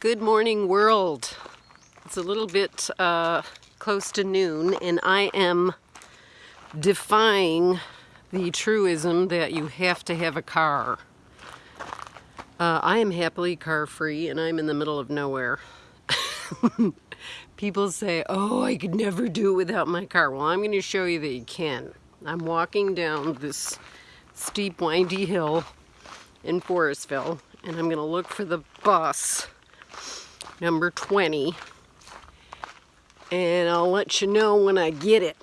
Good morning world. It's a little bit uh, close to noon and I am defying the truism that you have to have a car. Uh, I am happily car free and I'm in the middle of nowhere. People say, oh, I could never do it without my car. Well, I'm going to show you that you can. I'm walking down this steep, windy hill in Forestville and I'm going to look for the bus number 20 and I'll let you know when I get it.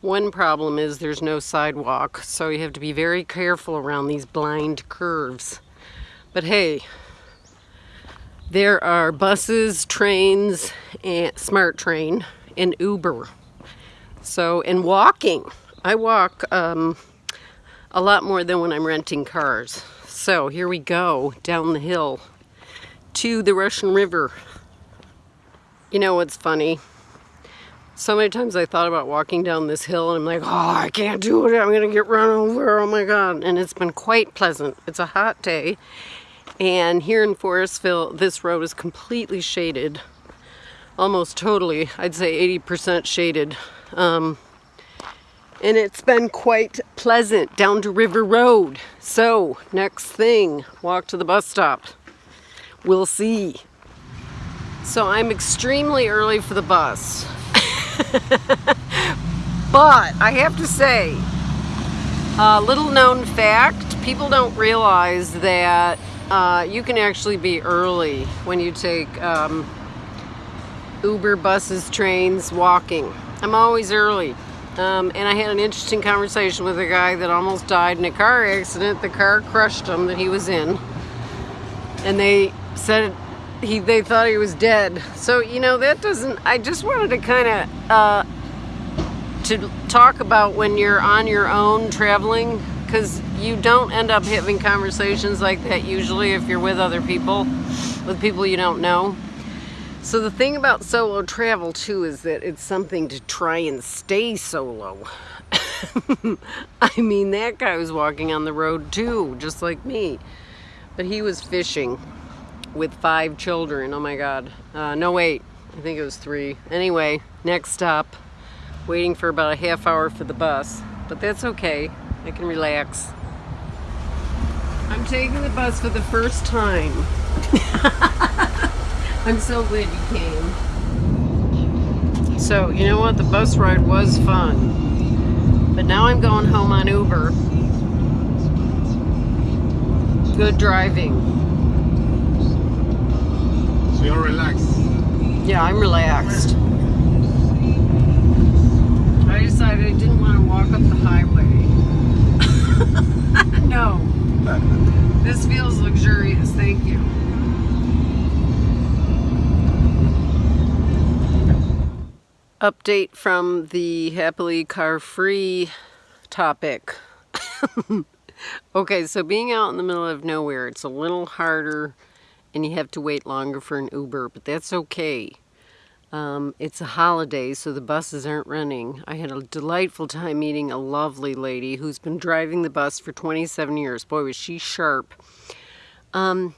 One problem is there's no sidewalk so you have to be very careful around these blind curves. But hey, there are buses, trains, and smart train and Uber. So, and walking. I walk um, a lot more than when I'm renting cars. So here we go down the hill to the Russian River. You know what's funny? So many times I thought about walking down this hill and I'm like, oh, I can't do it. I'm going to get run over. Oh my God. And it's been quite pleasant. It's a hot day. And here in Forestville, this road is completely shaded. Almost totally. I'd say 80% shaded. Um, and it's been quite pleasant down to River Road. So, next thing, walk to the bus stop. We'll see. So I'm extremely early for the bus. but I have to say, a little known fact, people don't realize that uh, you can actually be early when you take um, Uber, buses, trains, walking. I'm always early. Um, and I had an interesting conversation with a guy that almost died in a car accident. The car crushed him that he was in. And they said he they thought he was dead. So you know that doesn't. I just wanted to kind of uh, to talk about when you're on your own traveling because you don't end up having conversations like that usually if you're with other people, with people you don't know. So the thing about solo travel too is that it's something to try and stay solo. I mean, that guy was walking on the road too, just like me. But he was fishing with five children. Oh my God. Uh, no, wait. I think it was three. Anyway, next stop. Waiting for about a half hour for the bus. But that's okay. I can relax. I'm taking the bus for the first time. I'm so glad you came. So, you know what? The bus ride was fun. But now I'm going home on Uber. Good driving. So you're relaxed? Yeah, I'm relaxed. I decided I didn't want to walk up the highway. no. This feels luxurious, thank you. Update from the happily car-free topic. okay, so being out in the middle of nowhere, it's a little harder and you have to wait longer for an Uber, but that's okay. Um, it's a holiday, so the buses aren't running. I had a delightful time meeting a lovely lady who's been driving the bus for 27 years. Boy, was she sharp. Um,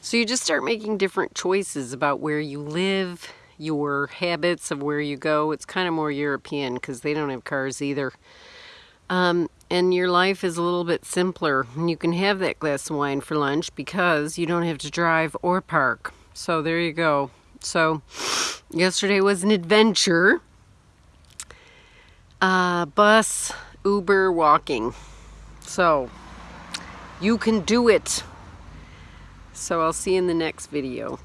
so you just start making different choices about where you live, your habits of where you go. It's kind of more European because they don't have cars either. Um, and your life is a little bit simpler. And you can have that glass of wine for lunch because you don't have to drive or park. So there you go. So yesterday was an adventure. Uh, bus, Uber, walking. So you can do it. So I'll see you in the next video.